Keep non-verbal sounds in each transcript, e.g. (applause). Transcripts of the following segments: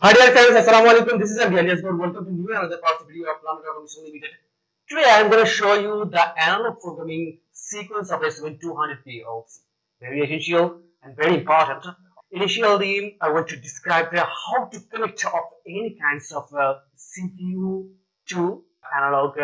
Hi dear friends, Assalamu alaikum. This is Andy God. Welcome to new another part of video of Planet Automation Limited. Today I am going to show you the analog programming sequence of S7200 PLC. Very essential and very important. Initially, I want to describe how to connect of any kinds of uh, CPU to analog.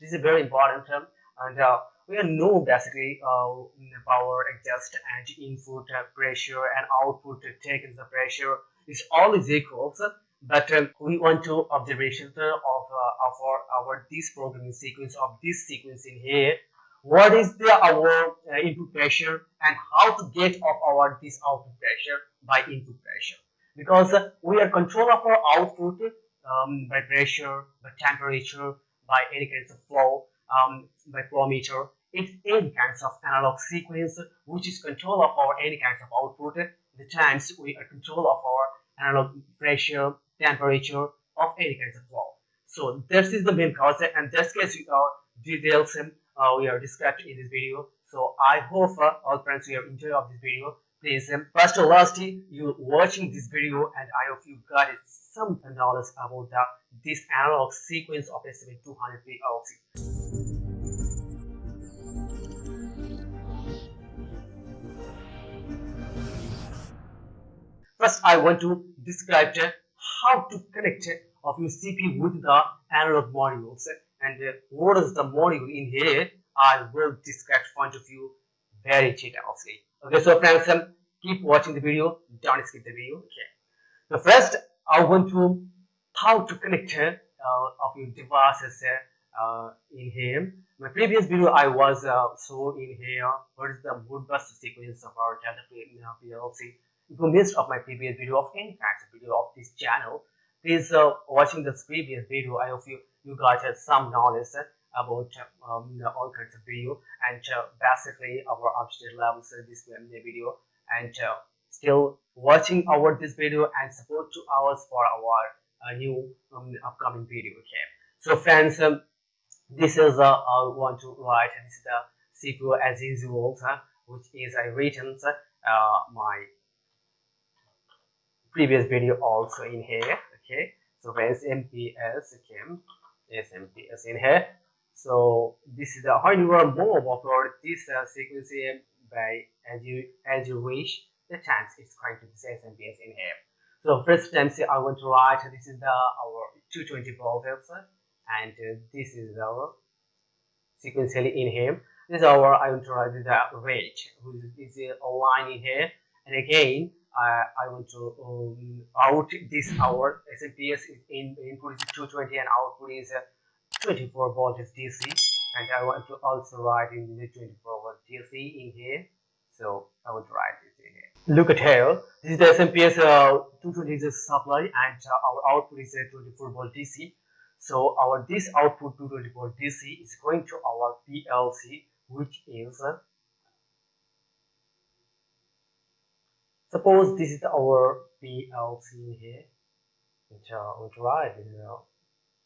This is a very important term and uh, we know basically uh, power adjust and input uh, pressure and output uh, taken the pressure is always equals but um, we want to observation of, uh, of our, our this programming sequence of this sequence in here. What is the our uh, input pressure and how to get of our this output pressure by input pressure? Because uh, we are control of our output um, by pressure by temperature by any kinds of flow um, by flow meter. It's any kinds of analog sequence which is control of our any kinds of output the times we are control of our analog pressure temperature of any kinds of flow so this is the main concept and this case we are details uh, we are described in this video. So i hope uh, all friends you have enjoyed of this video. Please um, first or last you watching this video and i hope you got it some knowledge about the, this analog sequence of S7200 PLC. First, I want to describe how to connect of your CPU with the analog modules and uh, what is the module in here. I will describe point of view very detailed. Okay, so friends, um, keep watching the video. Don't skip the video. Okay. So first, I want to how to connect uh, of your devices uh, in here. My previous video, I was uh, so in here. What is the Modbus sequence of our Delta PLC? If you missed of my previous video of any of video of this channel, please uh, watching this previous video. I hope you you got uh, some knowledge about um, all kinds of video and uh, basically our updated levels in this video and uh, still watching our this video and support to ours for our uh, new um, upcoming video okay so friends um, this is uh, I want to write this is the CPU as usual uh, which is I written uh, my previous video also in here okay? So where's MPS yes MPS in here? So this is the how you are more upload this uh, sequence by as you as you wish the chance it's going to be MPS in here. So first time say I want to write this is the our 220 volt volts and uh, this is our sequentially in here. This is our I want to write the range which is a line in here. And again uh, I want to um, out this hour SMPS in input is 220 and output is uh, 24 volts DC and I want to also write in the 24 volt DC in here. So I want to write this in here. Look at here. This is the SMPS uh, 220 is a supply and uh, our output is uh, 24 volt DC so our this output 220 volt DC is going to our PLC which is Suppose this is our PLC here, which uh, which right is uh,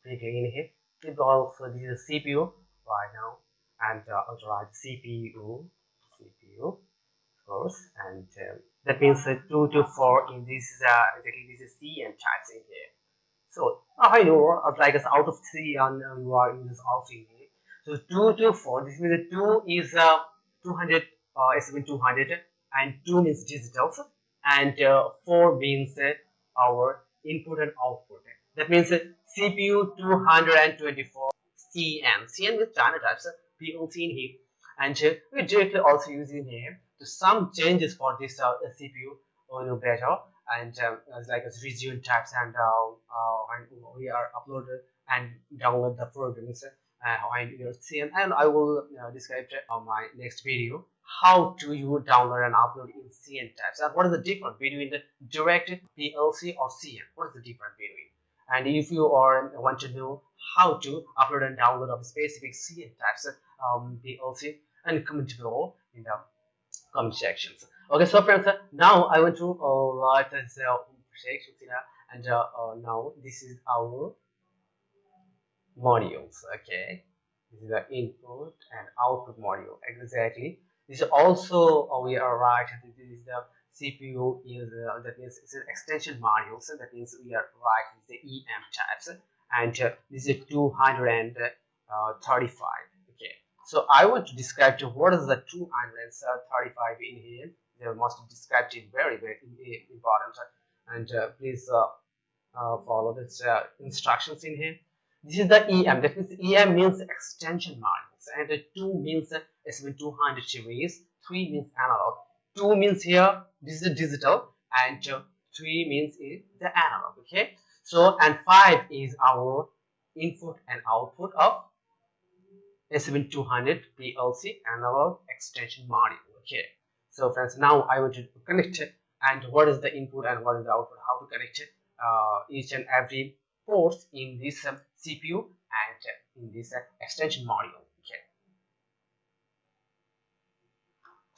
in here. It also this is CPU right now, and uh, also write CPU, CPU first, and uh, that means uh, two to four in this is uh, this is C and types in here. So I know uh, like it's out of three and uh, you are in this also in here. So two to four. This means two is uh 200 uh, S200 and two means digital and uh, 4 means uh, our input and output. That means uh, CPU 224 CN. CN with standard types PLC in here. And uh, we directly also using here to some changes for this uh, CPU or know better and um, like as region types and uh, we are uploaded and download the programs uh, on your CN and I will uh, describe my next video how do you download and upload in CN types? And what is the difference between the direct PLC or CN what is the difference between? And if you are want to know how to upload and download of specific CN types um, PLC and comment below in the comment sections. Okay so friends now I want to uh, write this uh, section and uh, uh, now this is our modules okay? This is the input and output module exactly this is also uh, we are right this is the CPU is uh, that means it's an extension module. So that means we are writing the EM types, and uh, this is 235. Okay, so I want to describe to what is the 235 in here. They must describe it very very important, and uh, please uh, uh, follow this instructions in here. This is the EM. That means EM means extension modules, and the 2 means S7200 series. 3 means analog. 2 means here. This is digital. And uh, 3 means is the analog okay? So and 5 is our input and output of S7200 PLC analog extension module okay? So friends now I want to connect it. And what is the input and what is the output? How to connect it? Uh, each and every ports in this um, CPU and uh, in this uh, extension module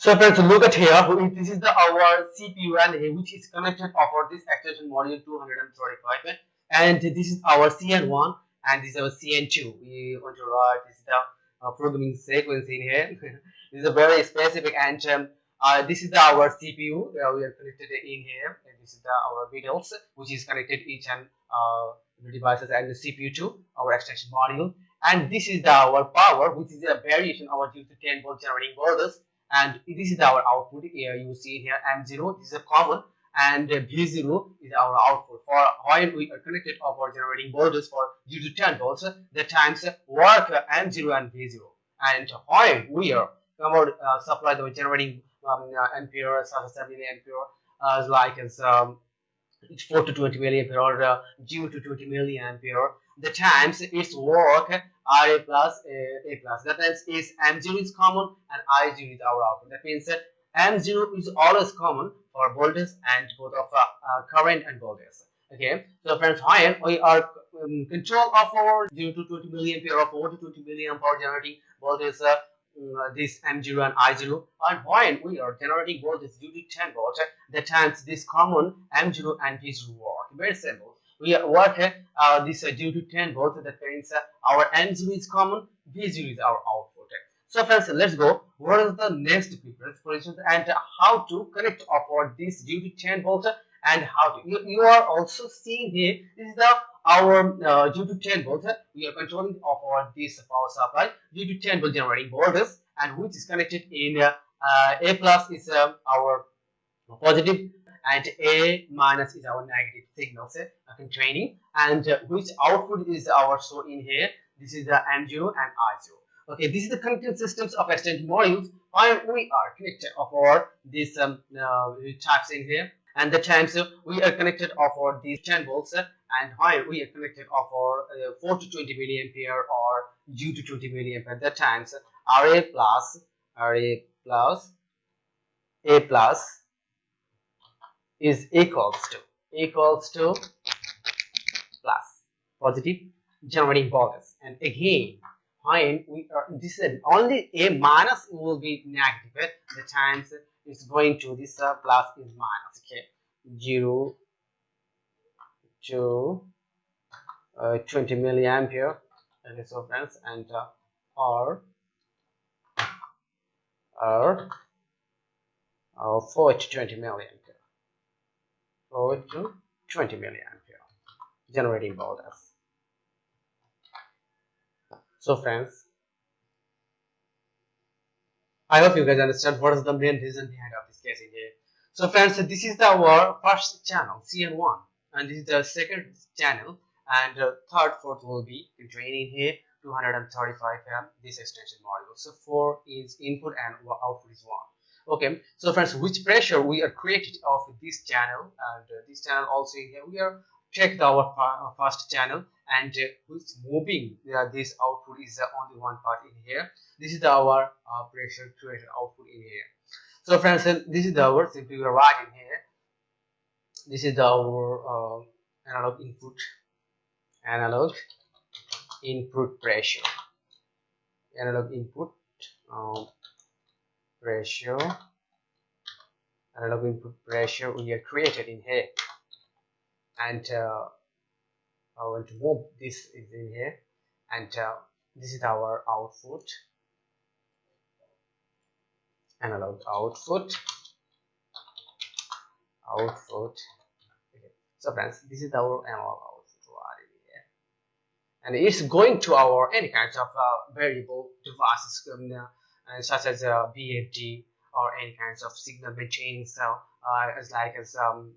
So friends, look at here. This is the our CPU and which is connected over this extension module 235, and this is our CN1 and this is our CN2. We want to write this is the uh, programming sequence in here. (laughs) this is a very specific and um, uh, this is the, our CPU. Uh, we are connected in here, and this is the our videos which is connected each and uh, the devices and the CPU to our extension module. And this is the, our power, which is a variation of our 0 to 10 volt generating borders and this is our output. Here you see here m0 this is a common and v0 is our output. For while we are connected our generating voltage for 0 to 10 volts the times work m0 and v0 and while we are about uh, supply the generating um, uh, ampere 70 ampere uh, like as um, 4 to 20 milliampere or uh, 0 to 20 milliampere the times its work RA plus A, A plus. That means is M0 is common and I0 is our output. That means that M0 is always common for voltage and both of uh, uh, current and voltage. Okay, so friends, when we are um, control of our 0 to 20 milliampere or 4 to 20 milliampere generating voltage, uh, uh, this M0 and I0, and when we are generating voltage due to 10 volt, that times this common M0 and V0 work. Very simple we work uh, this uh, due to 10 volts that means uh, our M0 is common V0 is our output so friends let's go. What is the next preference for instance and how to connect upward this due to 10 volt and how to you, you are also seeing here this is the our uh, due to 10 volt we are controlling upward this power supply due to 10 volt generating voltage and which is connected in uh, a plus is um, our positive and A minus is our negative signal set okay, training and uh, which output is our so in here? This is the M0 and I0 okay this is the connected systems of extended modules while we are connected for this um, uh, types in here. And the times uh, we are connected of for these 10 volts uh, and while we are connected for uh, 4 to 20 milliampere or due to 20 milliampere. The times RA plus RA plus A plus is equals to equals to plus positive generating voltage and again when we are this is only a minus will be negative. The times is going to this uh, plus is minus okay? 0 to uh, 20 milliampere okay so friends and uh, or or uh, 4 to 20 milliampere forward to 20 milliampere generating voltage so friends i hope you guys understand what is the main reason behind of this case in here. So friends this is our first channel cn1 and this is the second channel and uh, third fourth will be training here 235 m this extension module. So 4 is input and output is 1 okay so friends which pressure we are created of this channel and uh, this channel also in here we are checked our uh, first channel and uh, which moving uh, this output is uh, only one part in here. This is our pressure created output in here. So friends this is our simply we are writing here. This is our analog input analog input pressure. Analog input um, ratio. Analog input pressure we have created in here. And uh, I want to move this is in here. And uh, this is our output. Analog output. Output. Okay. so friends this is our analog output here. And it's going to our any kinds of uh, variable devices um, such as uh, VFD or any kinds of signal maintaining cell uh, as like as um,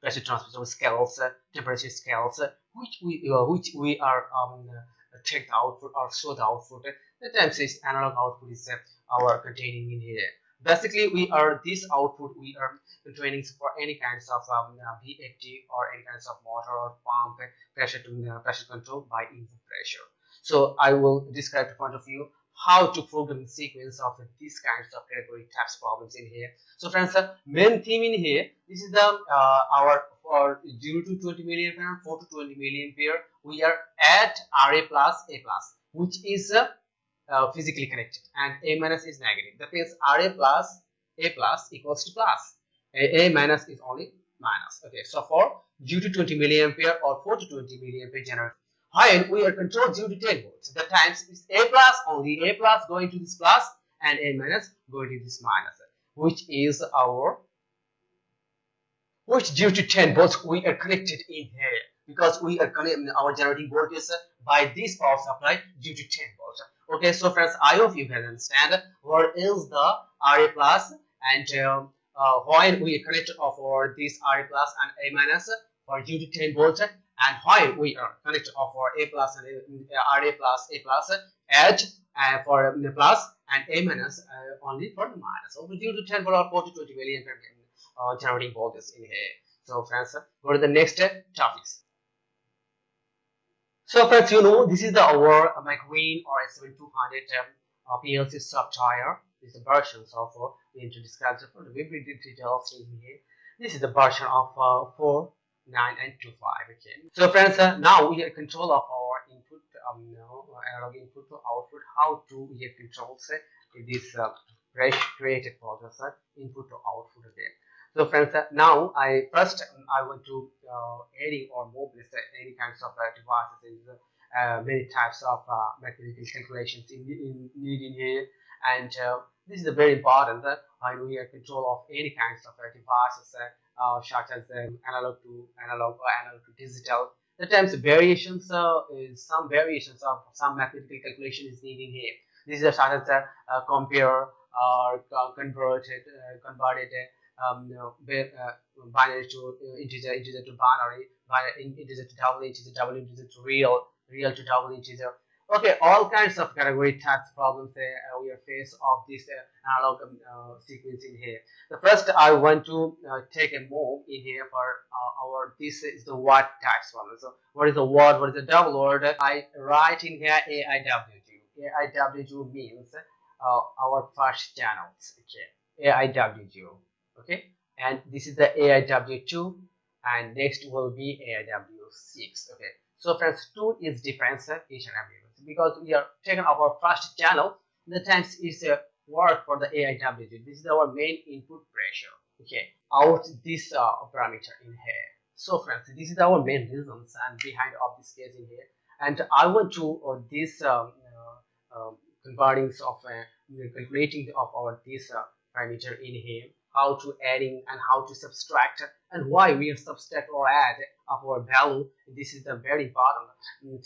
pressure transfer scales, uh, temperature scales, uh, which we uh, which we are um, the output or show the output. The times is analog output is our containing in here. Basically, we are this output we are training for any kinds of um, VFD or any kinds of motor or pump pressure to uh, pressure control by input pressure. So I will describe the point of you how to program the sequence of these kinds of category types problems in here. So friends, the main theme in here, this is the uh, our for 0 to 20 milliampere and 4 to 20 milliampere, we are at RA plus A plus, which is uh, uh, physically connected and A minus is negative. That means RA plus A plus equals to plus. A, A minus is only minus. Okay, so for 0 to 20 milliampere or 4 to 20 milliampere generator while we are controlled due to 10 volts. The times is A plus only A plus going to this plus and A minus going to this minus, which is our which due to 10 volts we are connected in here because we are connecting our generating voltage by this power supply due to 10 volts. Okay, so friends, I hope you can understand what is the RA plus and um, uh, while we connect for this RA plus and A minus for due to 10 volts and why we are connected for A plus and A, RA plus A plus H uh, for the plus and A minus uh, only for the minus. So we due to 10 volt or 40 20 million uh, generating voltage in here. So friends, go to the next topics. So friends, you know this is the our MicroWIN or S7200 um, uh, PLC software. This is the versions of uh, we need to describe the very details in here. This is the version of uh, 4 9 and 2 5 okay. So friends uh, now we have control of our input um you know, analog input to output. How to we have control say this uh, created processor input to output again? So friends uh, now i first um, i want to uh, or move this uh, any kinds of uh, devices uh, many types of uh, mathematical calculations in, in needing here. And uh, this is a very important that uh, we have control of any kinds of uh, devices uh, such as um, analog to analog or analog to digital. The times variations uh, is some variations of some mathematical calculation is needed here. This is such as uh, compare or converted converted um, you know, binary to integer, integer to binary, binary integer to double integer, double integer to real, real to double integer, okay all kinds of category tax problems uh, we are faced of this uh, analog um, uh, sequence here. The first i want to uh, take a move in here for uh, our this is the word tax problem. So what is the word what is the double word? I write in here aiwg aiwg means uh, our first channels. Okay aiwg okay? And this is the aiw2 and next will be aiw6 okay? So friends two is difference each and every because we are taking our first channel the times is a work for the AIWG. This is our main input pressure. Okay, out this uh, parameter in here. So friends, this is our main reasons and behind of this case in here. And I want to uh, this um, uh, um, converting of uh, calculating of our this uh, parameter in here how to adding and how to subtract and why we subtract or add our value. This is the very important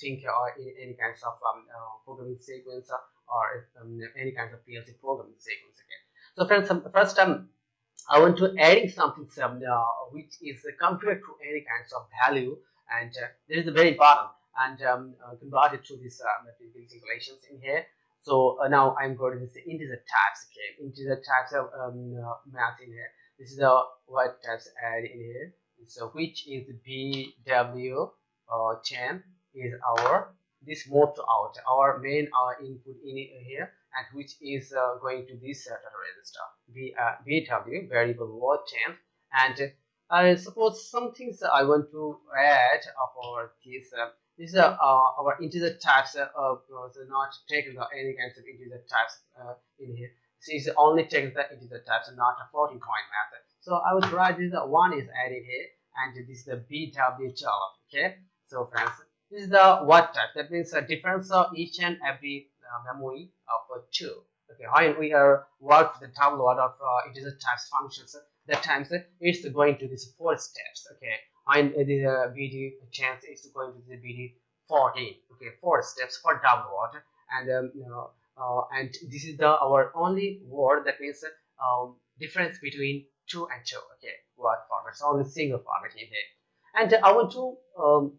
thing or uh, in any kinds of um, uh, programming sequence or um, any kinds of PLC programming sequence so friends um, first um, I want to adding something some, uh, which is compared to any kinds of value and uh, this is very important and um, uh, convert it to this uh, calculations in here so uh, now I'm going to say integer types okay? Integer types of um, uh, math in here. This is the what types add in here. So which is bw uh, 10 is our this mode to out. Our main our input in here and which is uh, going to this uh, data register b uh, bw variable word 10 and I suppose some things I want to add for this uh, this is uh, our integer types uh, so not taking the any kinds of integer types uh, in here. So it's only taking the integer types and not a floating point method. So I would write this uh, one is added here and this is the BWHL. Okay. So friends, this is the what type. That means a difference of each and every uh, memory of two. Okay. How we are work the tableau of uh, integer types functions. That times it's going to these four steps okay? And the uh, bd chance is going to the bd 14 okay? Four steps for downward. And um, you know uh, and this is the our only word that means um, difference between two and two okay? Word format. So only single format in here. And i want to um,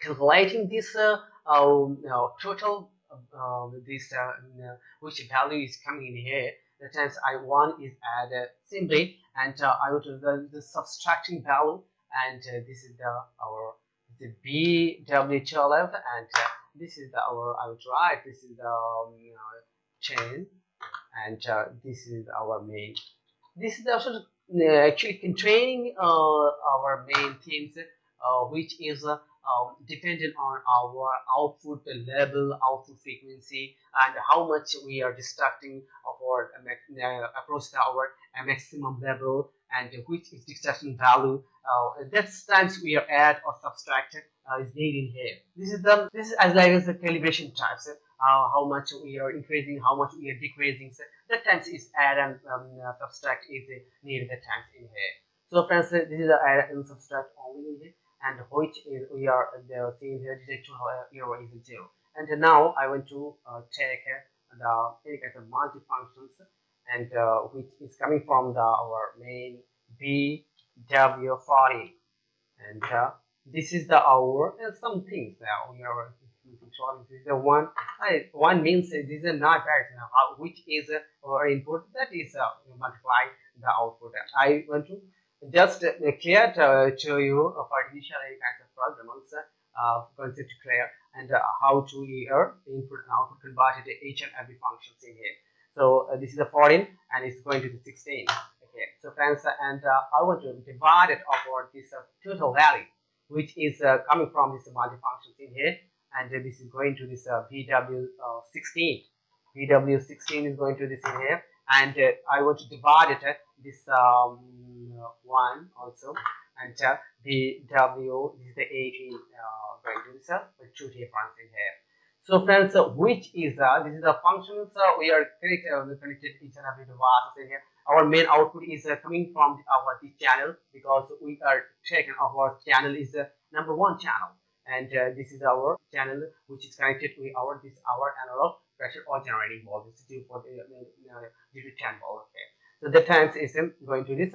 calculating this uh, um, you know, total uh, this uh, which value is coming in here times i want is add simply and uh, i want to the, the subtracting value and uh, this is the our the bw12 and uh, this is the, our I would write this is the um, you know, chain and uh, this is our main this is also uh, actually containing uh, our main uh, which is uh, um, dependent on our output level, output frequency, and how much we are distracting our uh, approach to our maximum level, and which is distraction value. Uh, that's times we are add or subtract uh, is needed here. This is the this is as like as the calibration types. Uh, how much we are increasing, how much we are decreasing. So that times is add and um, uh, subtract is needed the times in here. So friends, this is the add and subtract only in here and which is we are the seeing here detect error is zero. And now I want to uh, take the take the multi-functions and uh, which is coming from the our main BW40 and uh, this is the our and some things that we are controlling. This is the one one means this is not right how which is our input that is uh, multiply the output. I want to just uh, clear to, to you uh, for initial kind of programs uh, concept clear and uh, how to input and output converted each and every functions in here. So uh, this is a 14 and it's going to be 16. Okay, so friends, and uh, I want to divide it over this total value, which is coming from this multi-functions in here, and this is going to this VW16. VW16 is going to this in here, and I want to divide it at this um, one also and uh, the W is the 18 uh, this uh, with two difference in here. So friends, uh, which is uh, this is the functions uh, we are connected, uh, connected each and every device here. Our main output is uh, coming from our this channel because we are taking our channel is the number one channel and uh, this is our channel which is connected with our this our analog pressure or generating voltage due for the uh, due to 10 volt. Okay, so the times is um, going to this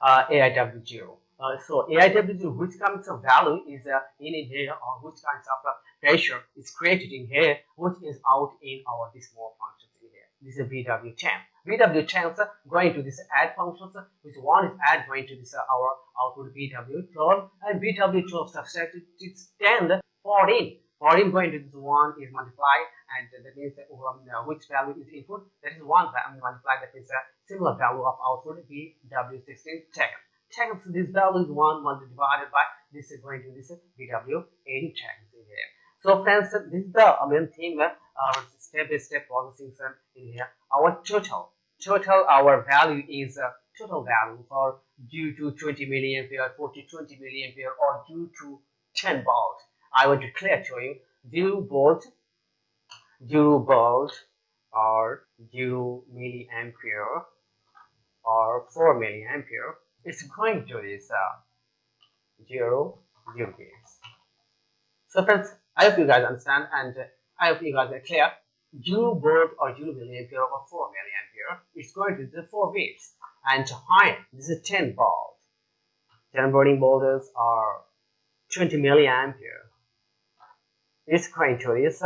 uh, AIW0. Uh, so AIW0, which kinds of value is uh, in here or which kinds of uh, pressure is created in here, which is out in our this more functions in here. This is BW10. BW10 uh, going to this add functions, which one is add going to this uh, our output BW12 and BW12 subtracted it's 10 14. 14 going to this one is multiplied and that means um, which value is input that is one value multiplied that is a similar value of output BW16 taken. Taken so this value is one multiplied divided by this is going to this BW80 taken here. So friends this is the main thing uh, step by step processing in here. Our total total our value is uh, total value for due to 20 milliampere 40 20 milliampere or due to 10 volts I to clear to you zero volt, zero volt, or zero milliampere, or four milliampere. It's going to this uh, zero zero gains. So friends, I hope you guys understand, and I hope you guys are clear. Zero volt or zero milliampere or four milliampere. It's going to the four waves, and higher. This is 10 volt. 10 burning volts are 20 milliampere is going to is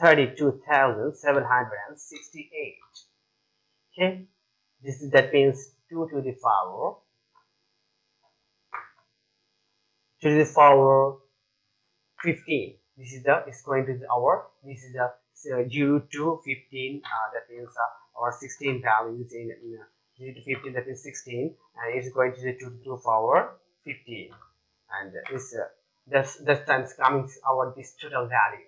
32,768. Okay, this is that means 2 to the power 2 to the power 15. This is the is going to the hour. This is the uh, 0 to 15. Uh, that means uh, our 16 values in, in uh, 0 to 15. That is 16, and it's going to the 2 to the power 15. And this uh, this this times coming our this total value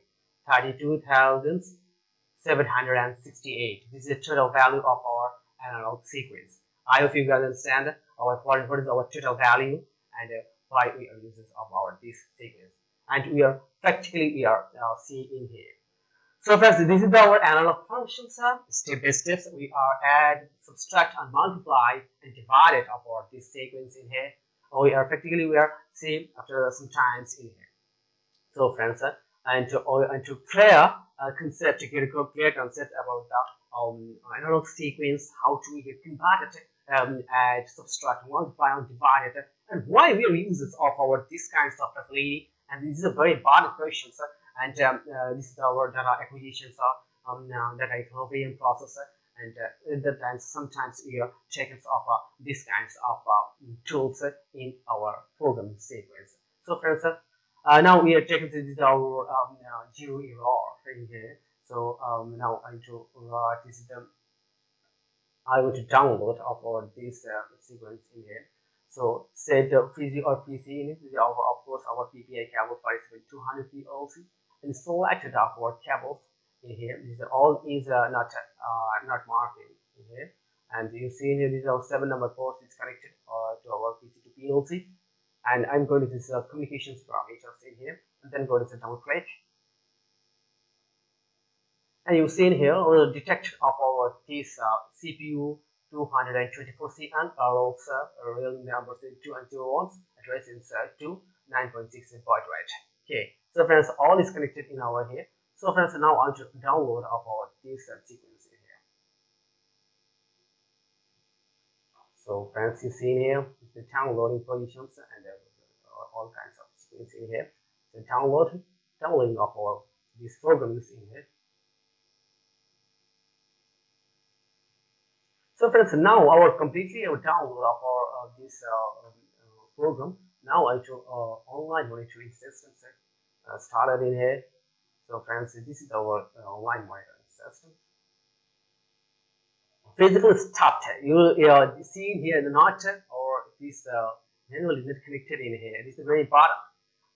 32,768 this is the total value of our analog sequence i hope you guys understand our what is our total value and uh, why we are using of our this sequence and we are practically we are uh, seeing in here So friends, this is our analog function sir. Step by step, we are add, subtract, and multiply and divide it about this sequence in here. Or we are practically we are see after some times in here. So friends, uh, and to or, and to clear a concept, to get a clear concept about the um, analog sequence, how to get converted, um, add, subtract, multiply, and divide it, and why we are users of our this kinds of facility. And this is a very important question, sir and um, uh, this is our data acquisition so um, uh, data equilibrium processor and uh, the times sometimes we are checking of uh, these kinds of uh, tools in our program sequence so friends uh, now we are checking this our um, zero error in here so um, now I to uh, this is the I want to download of our this sequence in here so set the PC or PC in it. Our, of course, our PPI cable for 200 PLC and selected our cables in here. These are all is uh, not uh, not marked in here. And you see here, these are seven number ports is connected uh, to our PC to PLC. And I'm going to this uh, communications parameters in here, and then go to the double click. And you see in here, uh, detect of our this uh, CPU 224C and also real numbers in 2 and 0 ones, address is uh, 2 9.6 baud rate. Okay, so friends, all is connected in our here. So friends, now I'll to download of our this sequence in here. So friends, you see here the downloading positions and uh, all kinds of sequence in here. The download, downloading of all these programs in here. So friends, now our completely our download of our uh, this uh, program. Now I to uh, online monitoring system uh, started in here. So friends, this is our uh, online monitoring system. Physical start. You, you are seeing here the knot or this uh, manual is not connected in here. This is very important.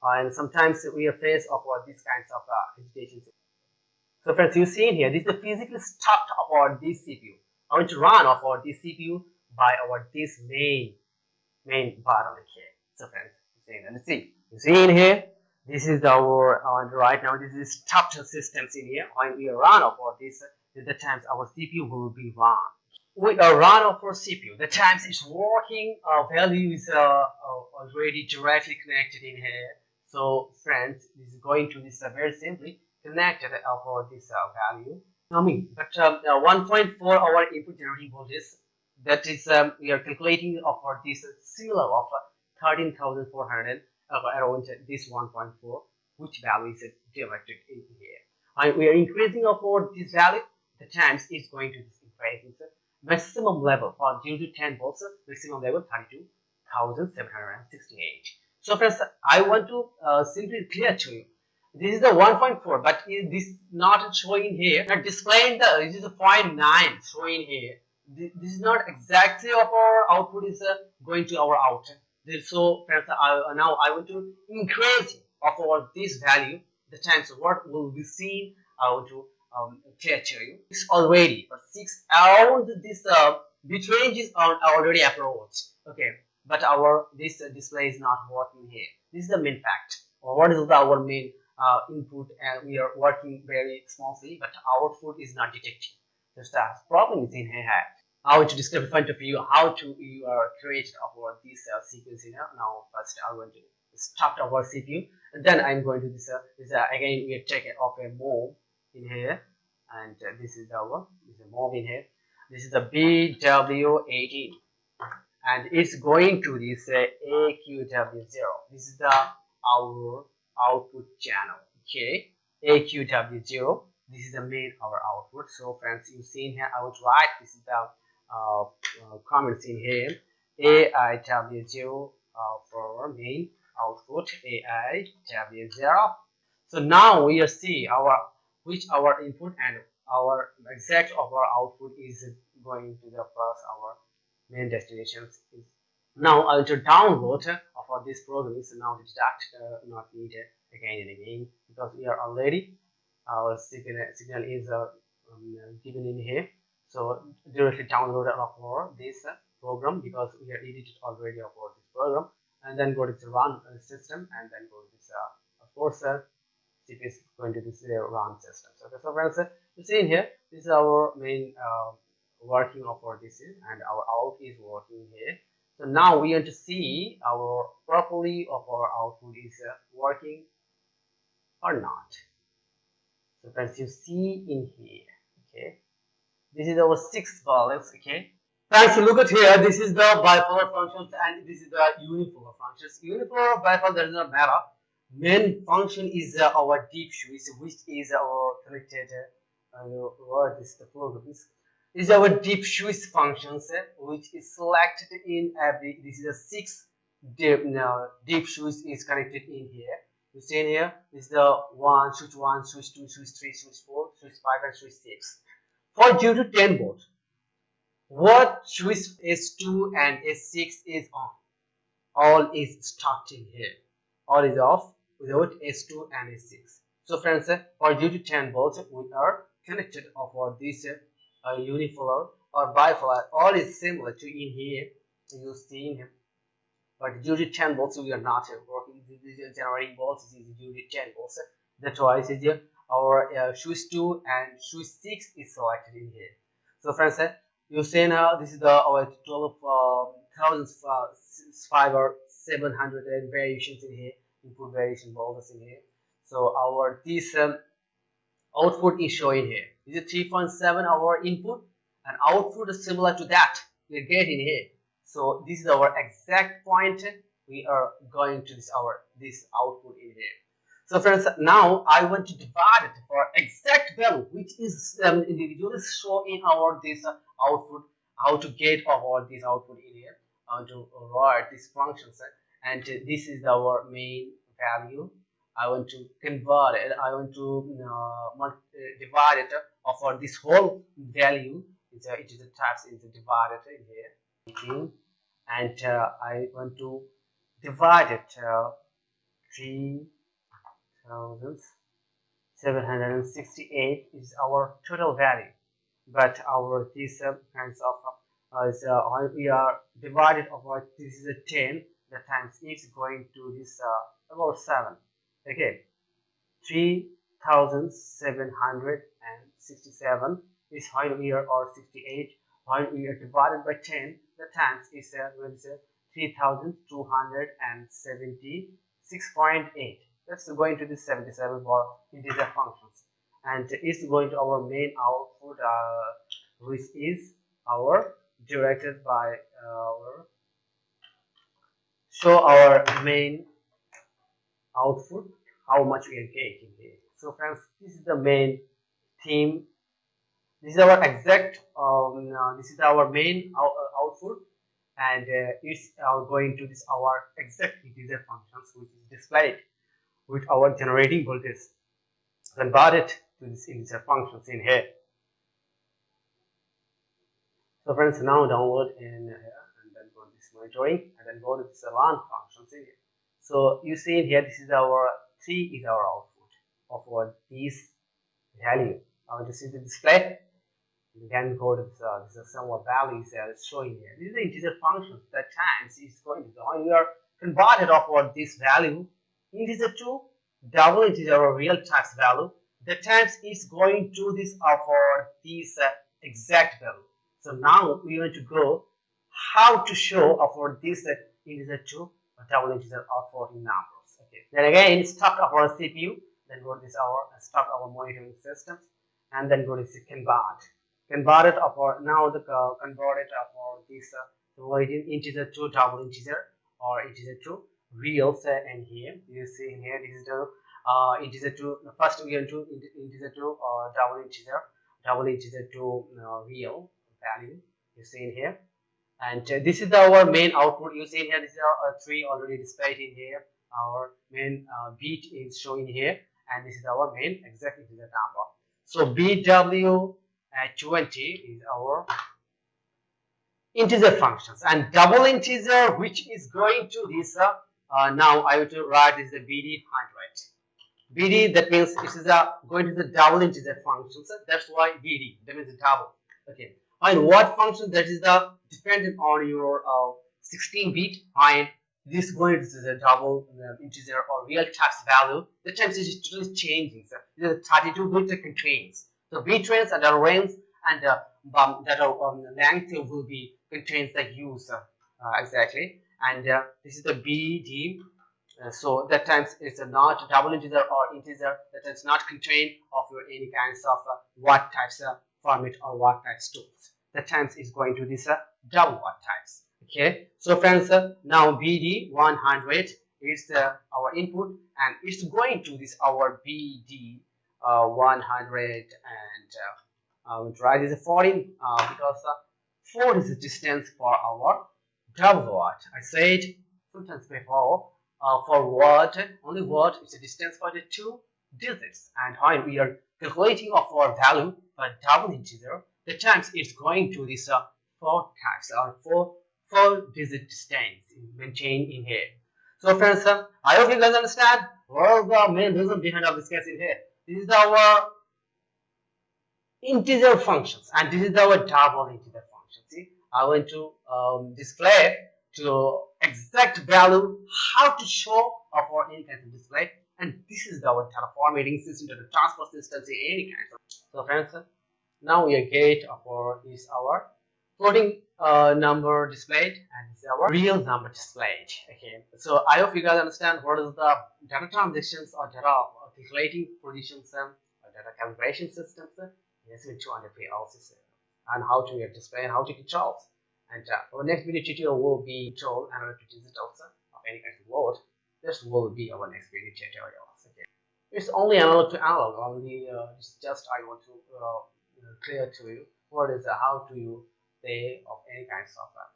And sometimes we are faced of uh, these kinds of uh, agitations. So friends, you see in here, this is the physical start of our this CPU. I want to run of our this CPU by our this main main button here. So friends, you see, let's see. You see in here, this is our uh, right now this is stopped systems in here when we run for this the times our cpu will be run we a run for cpu the times it's working our value is uh, uh, already directly connected in here. So friends this is going to this uh, very simply connected for this uh, value. I mean, but um, uh, 1.4 our input generating voltage that is um, we are calculating for this similar of 13,400 uh, around this 1.4 which value is directed in here. And we are increasing upward this value. The times is going to increase maximum level for 0 to 10 volts maximum level 32,768 so friends I want to uh, simply clear to you. This is the 1.4 but is this not showing here. Not displaying the this is a 0.9 showing here. This, is not exactly of our output is uh, going to our output so friends, I, now I want to increase of our this value the times what will be seen I want to um, you. It's already six around this uh, bit range is already approached okay but our this display is not working here. This is the main fact. Or what is our main uh, input and we are working very smoothly but our output is not detecting just that problem is in here. Want to describe in front of you how to you are create our this uh, sequence. Now first I'm going to start our CPU and then I'm going to this, uh, this uh, again we take off a move in here and uh, this is our this is move in here. This is the BW18 and it's going to this uh, AQW0. This is the our output channel. Okay, AQW0. This is the main our output. So friends, you see here I would write this is the uh, uh, comments in here AIW0 uh, for main output AIW0 so now we see our which our input and our exact of our output is going to the plus our main destinations is. Now I to download for this program is now deduct uh, not needed again and again because we are already our signal, signal is uh, um, given in here. So directly download for this program because we are edited already about this program and then go to the run system and then go to this uh, of uh, is going to this RAM system. So, so friends, you see in here, this is our main uh, working of our this is and our out is working here. So now we want to see our properly of our output is uh, working or not. So friends, you see in here, okay, this is our six values, okay. Friends, look at here. This is the bipolar functions and this is the unipolar functions. Unipolar bipolar does not matter. Main function is uh, our DIP switch, which is our connected. Uh, what is the program? This is our DIP switch functions, uh, which is selected in every. This is a six deep, now DIP switch is connected in here. You see in here is the one switch one, switch two, switch three, switch four, switch five, and switch six. For 0 to 10 volt, what switch S2 and S6 is on? All is starting here. All is off without S2 and S6. So friends, for 0 to 10 volts, we are connected over this uh, unipolar or bipolar. All is similar to in here. You see in here. But 0 to 10 volts, we are not working. Generating volts is 0 to 10 volts. That's why it is our uh, switch 2 and switch 6 is selected in here. So friends, you see now this is the our 12 uh, thousands uh, fiber 700 variations in here input variation volts in here. So our this um, output is showing here. This is 3.7 our input? And output is similar to that we get in here. So this is our exact point we are going to this our this output in here. So friends now i want to divide it for exact value which is um, individually show in our this output how to get all this output in here how to write these functions and uh, this is our main value. I want to convert it i want to uh, uh divide it uh, for this whole value. A, it is a types is divided here. And uh, i want to divide it uh, three thousands 768 is our total value. But our this uh, kinds of uh, is, uh, we are divided over this is a 10 the times is going to this uh, about 7 okay. 3767 is while we are or 68 while we are divided by 10 the times is uh, 3276.8 that's going to the 77 for integer functions. And it's going to our main output uh, which is our directed by our show our main output how much we are getting here. So friends this is the main theme. This is our exact um, uh, this is our main out, uh, output. And uh, it's uh, going to this our exact integer functions which is displayed with our generating voltage converted to this integer functions in here. So friends, now download and then go to this monitoring and then go to this learn functions in here. So you see here, this is our three is our output of what this value. I want to see the display. You can go to this, uh, this is some of values that is showing here. This is the integer function that times is going to go. You are converted of what this value integer to double integer or real tax value the times is going to this for this uh, exact value so now we want to go how to show for this integer to double integer or floating numbers. Okay. Then again start our cpu then go to this our start our monitoring systems and then go to this convert. Convert it for now the uh, convert it for this uh, integer to double integer or integer to real set and here. You see here this is the uh, integer to first we are to integer to uh, double integer double integer to uh, real value. You see in here and uh, this is our main output you see here this is our uh, three already displayed in here our main uh, bit is showing here and this is our main exact the number so bw at 20 is our integer functions and double integer which is going to this uh, now I will to write this is the BD 100. BD that means it is a going to the double integer function. So that's why BD that means the double. Okay. And what function that is the dependent on your uh, 16 bit and this is going to the double uh, integer or real text value, the times is totally changing. So the 32 bit contains. So bit range and the range and uh, um, that um, length will be contains the user uh, exactly. And uh, this is the BD. Uh, so that times it's not double integer or integer that is not contained of your any kinds of uh, what types of format or what types tools. That times is going to this double what times. Okay? So friends uh, now VD 100 is uh, our input and it's going to this our VD uh, 100 and uh, I will write this 14 uh, because uh, 4 is the distance for our double watt. I said sometimes before uh, for watt only watt is the distance for the two digits. And when we are calculating of our value for double integer the times it's going to this uh, four times or four four digit distance maintained in here. So friends, uh, I hope you guys understand what is the main reason behind of this case in here. This is our integer functions and this is our double integer function. See, I want to um, display to exact value how to show of our any kind of display and this is our formatting system, data transfer system, any kind of. So friends, uh, now we get our is our floating uh, number displayed and it's our real number displayed okay. So i hope you guys understand what is the data transactions or data calculating positions or data calibration systems yes with 200 also and how to display and how to control and uh, our next video tutorial will be control analytic digitals of any kind of load this will be our next video tutorial. Okay. It's only analog to analog only uh, just i want to uh, clear to you what is uh, how to you say of any kind of software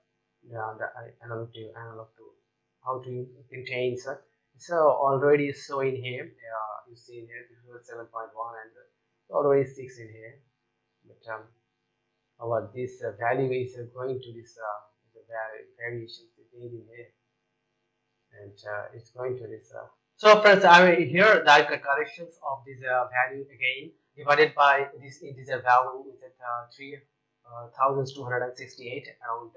the analog to analog to how to contain so so already so in here uh, you see in here this is 7.1 and already 6 in here. But um this uh, value is uh, going to this uh, the variations made in here. And uh, it's going to this uh, so friends I mean, here the corrections of this uh, value again divided by this integer value is at uh, 3 uh, 1268 around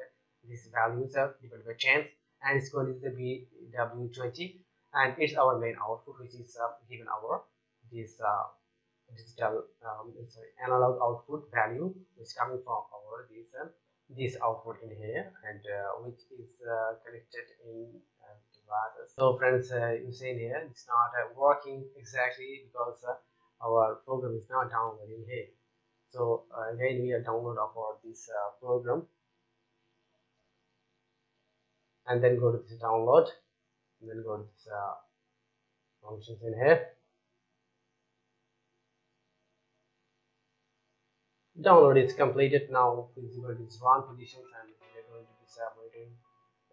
these values are divided by chance and it's going to be w20 and it's our main output which is uh, given our this uh, digital um, sorry, analog output value is coming from our this uh, this output in here and uh, which is uh, connected in so friends you see here it's not working exactly because our program is not downloading here so uh, again we are download our this uh, program. And then go to this download. And then go to this uh, functions in here download is completed. Now to this one position and we're going to be separating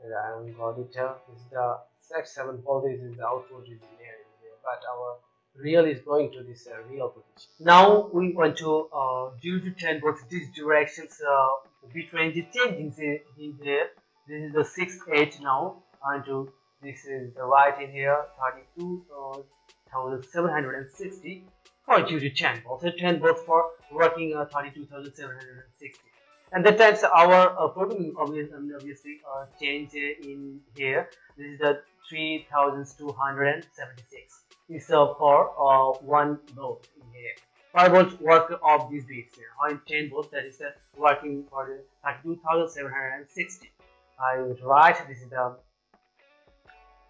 and I am it here this is the sex7 folder this is the output is in here but our real is going to this uh, real position. Now we want to uh, do to change both these directions uh, between the changing in here. This is the sixth edge now and to this is the right in here 32,760 for duty 10 also 10 volts for working uh, 32,760 and that times our uh, programming obviously, obviously uh, change in here. This is the 3276 is for one volt here. 5 volts work of these bits here. On 10 volts, that is working for the 32,760. I would write this is the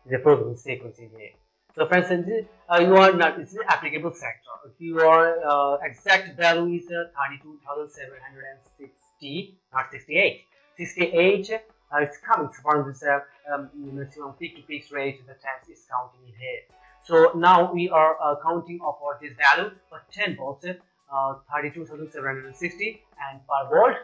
the programming sequence in here. So, for instance, uh, you are not this is applicable sector. If your uh, exact value is uh, 32,760, not 68. 68 uh, it's coming from this uh, um, maximum peak to peak rate. Is counting in here. So now we are uh, counting of what this value for 10 volts, uh, 32,760 and per volt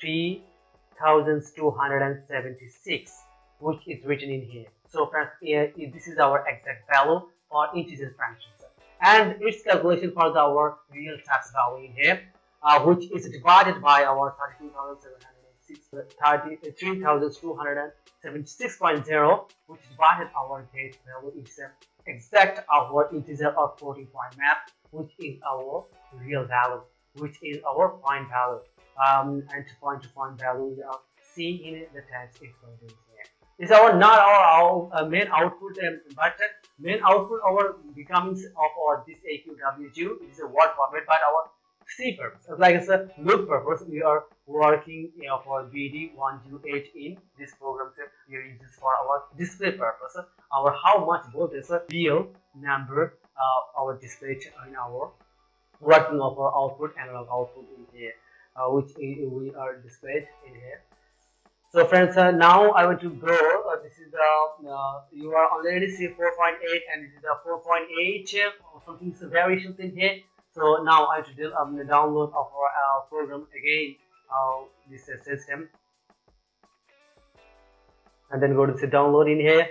3,276 which is written in here. So friends, this is our exact value for integer functions and its calculation for the, our real tax value in here uh, which is divided by our 32,276 76.0 which divided our date value is exact our integer floating point map which is our real value which is our point value. Um, and to point to point value of c in the text is going to be here. Is our not our, our uh, main output um, but main output our becomes of our this AQW2 is a word format but our C purpose. Like I said look purpose. We are working you know, for VD108 in this program so we are using for our display purpose. Our how much voltage is a real number uh, our display in our working of our output analog output in here uh, which we are displayed in here. So friends uh, now i want to go uh, this is the uh, you are already see 4.8 and this is the 4.8 uh, something is variations in here so now i do um, the download of our uh, program again. Uh, this system and then go to the download in here.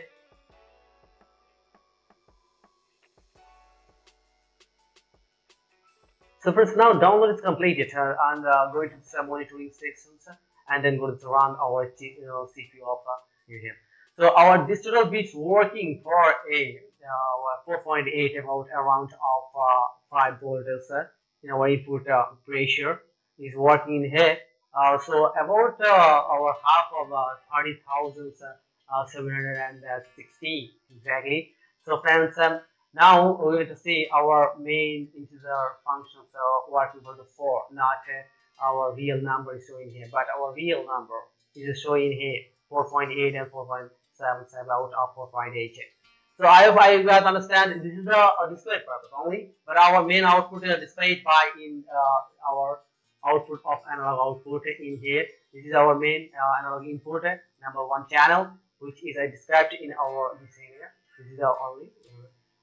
So first now download is completed uh, and uh, going to the monitoring sections and then go to run our you know, CPU of here. So our digital bits working for a uh, 4.8 about around of uh, 5 volts uh, in our input uh, pressure is working in here. Uh, so about uh, our half of uh, 30,760 exactly. So friends, um, now going to see our main integer function. So working for the 4, not uh, our real number is showing here, but our real number is showing here 4.8 and 4.77 out of 4.8. So I hope I guys understand this is the uh, display purpose only, but our main output is displayed by in uh, our output of analog output in here. This is our main uh, analog input number one channel, which is I described in our this area. This is our only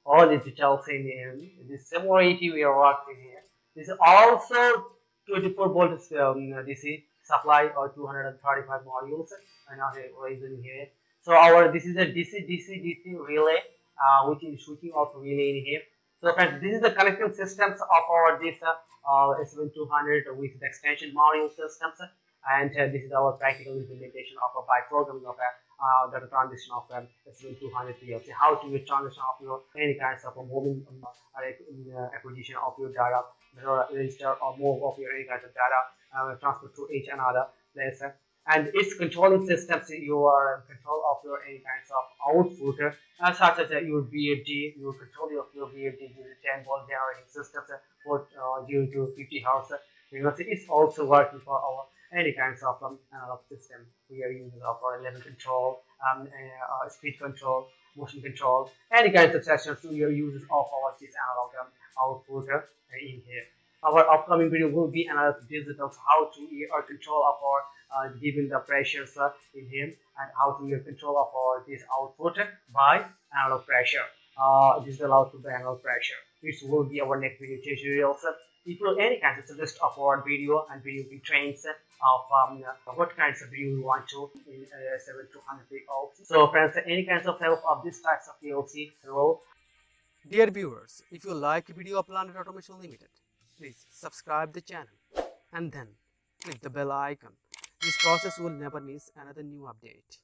all digital in here. This 780 we are working here. This is also 24 volts um, DC supply or 235 modules and now reason here. So our this is a DC DC DC relay uh, which is switching off relay in here. So friends, this is the connecting systems of our this uh, uh, S7200 with the extension module systems and uh, this is our practical implementation of a by programming of a uh, data transition of um, S7200 PLC. How to transition of your any kinds of a moving um, uh, acquisition of your data register or move of your any kinds of data uh, transfer to each another place and its controlling systems you are in control of your any kinds of output uh, such as uh, your VFD your control of your VFD using 10 volt generating systems for uh, 0 to 50 hertz because it's also working for our any kinds of um, analog system. We are using of our level control um, uh, speed control motion control any kinds of sessions we are using of our this analog um, output uh, in here. Our upcoming video will be another digital how to uh, control of our uh, given the pressures uh, in him and how to uh, control of our this output by analog pressure uh, this is allowed to the analog pressure This will be our next video tutorials if you any kinds of list of our video and video trains of um, what kinds of video you want to in uh, 7 to 100 PLC. So friends, any kinds of help of this types of PLC will. Dear viewers, if you like video of Planet Automation Limited, please subscribe the channel and then click the bell icon. This process will never miss another new update.